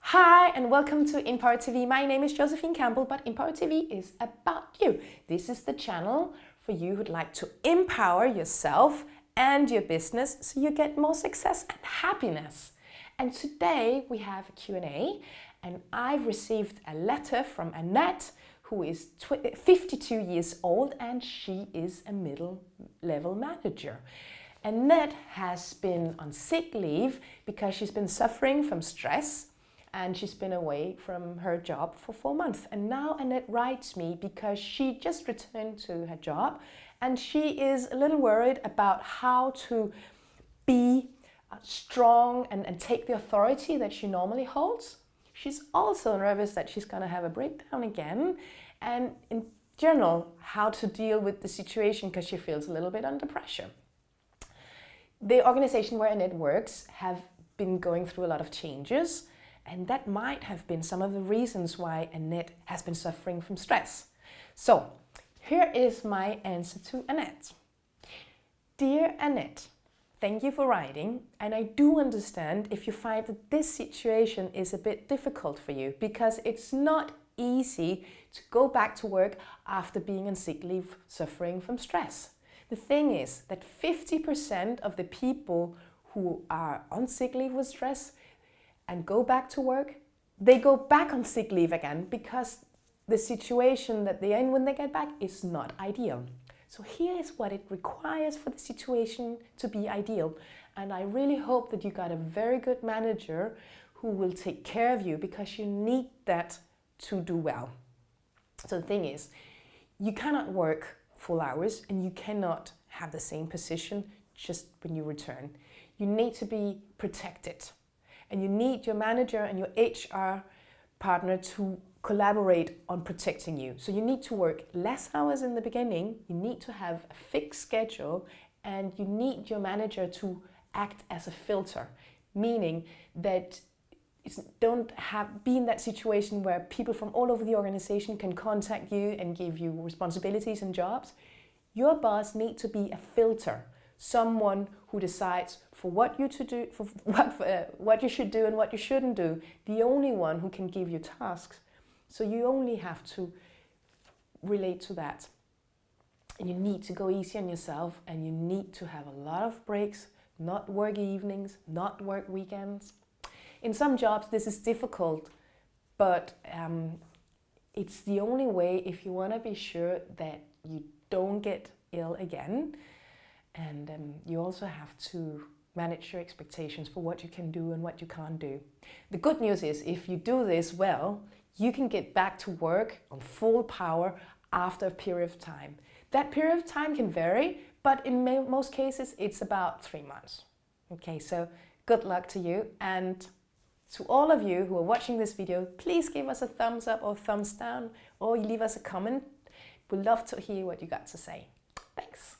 Hi and welcome to Empower TV. My name is Josephine Campbell, but Empower TV is about you. This is the channel for you who'd like to empower yourself and your business so you get more success and happiness. And today we have a Q&A and I've received a letter from Annette who is 52 years old and she is a middle level manager. Annette has been on sick leave because she's been suffering from stress and she's been away from her job for four months. And now Annette writes me because she just returned to her job and she is a little worried about how to be uh, strong and, and take the authority that she normally holds. She's also nervous that she's going to have a breakdown again and in general how to deal with the situation because she feels a little bit under pressure. The organization where Annette works have been going through a lot of changes and that might have been some of the reasons why Annette has been suffering from stress. So here is my answer to Annette. Dear Annette, thank you for writing and I do understand if you find that this situation is a bit difficult for you because it's not easy to go back to work after being on sick leave suffering from stress. The thing is that 50% of the people who are on sick leave with stress and go back to work, they go back on sick leave again because the situation that they're in when they get back is not ideal. So here is what it requires for the situation to be ideal. And I really hope that you got a very good manager who will take care of you because you need that to do well. So the thing is, you cannot work full hours and you cannot have the same position just when you return. You need to be protected and you need your manager and your HR partner to collaborate on protecting you. So you need to work less hours in the beginning, you need to have a fixed schedule, and you need your manager to act as a filter, meaning that don't have be in that situation where people from all over the organization can contact you and give you responsibilities and jobs. Your boss needs to be a filter someone who decides for what you to do, for what, uh, what you should do and what you shouldn't do, the only one who can give you tasks. So you only have to relate to that. And you need to go easy on yourself and you need to have a lot of breaks, not work evenings, not work weekends. In some jobs this is difficult, but um, it's the only way if you want to be sure that you don't get ill again and um, you also have to manage your expectations for what you can do and what you can't do. The good news is if you do this well, you can get back to work on full power after a period of time. That period of time can vary, but in most cases it's about three months. Okay, so good luck to you and to all of you who are watching this video, please give us a thumbs up or thumbs down or leave us a comment. We'd love to hear what you got to say. Thanks.